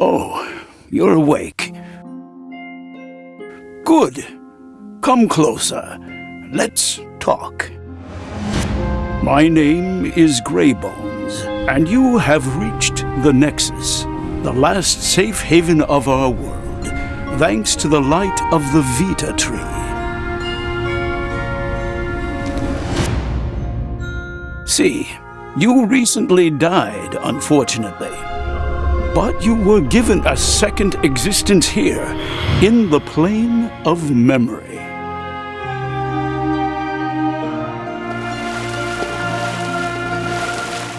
Oh, you're awake. Good. Come closer. Let's talk. My name is Greybones, and you have reached the Nexus, the last safe haven of our world, thanks to the light of the Vita tree. See, you recently died, unfortunately. But you were given a second existence here, in the plane of memory.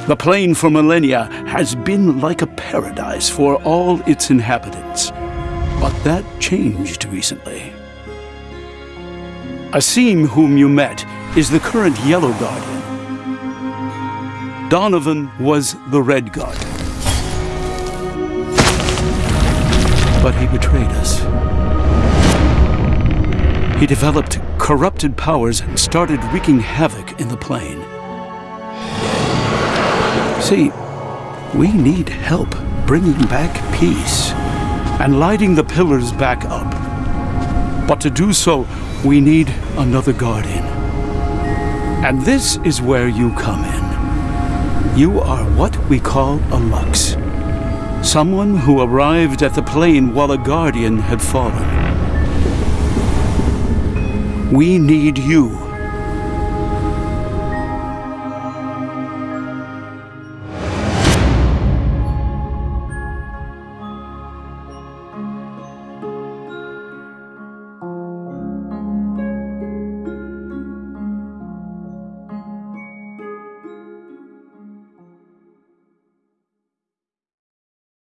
The plane for millennia has been like a paradise for all its inhabitants. But that changed recently. Asim, whom you met, is the current Yellow Guardian. Donovan was the Red Guardian. But he betrayed us. He developed corrupted powers and started wreaking havoc in the plane. See, we need help bringing back peace and lighting the pillars back up. But to do so, we need another guardian. And this is where you come in. You are what we call a Lux. Someone who arrived at the plane while a guardian had fallen. We need you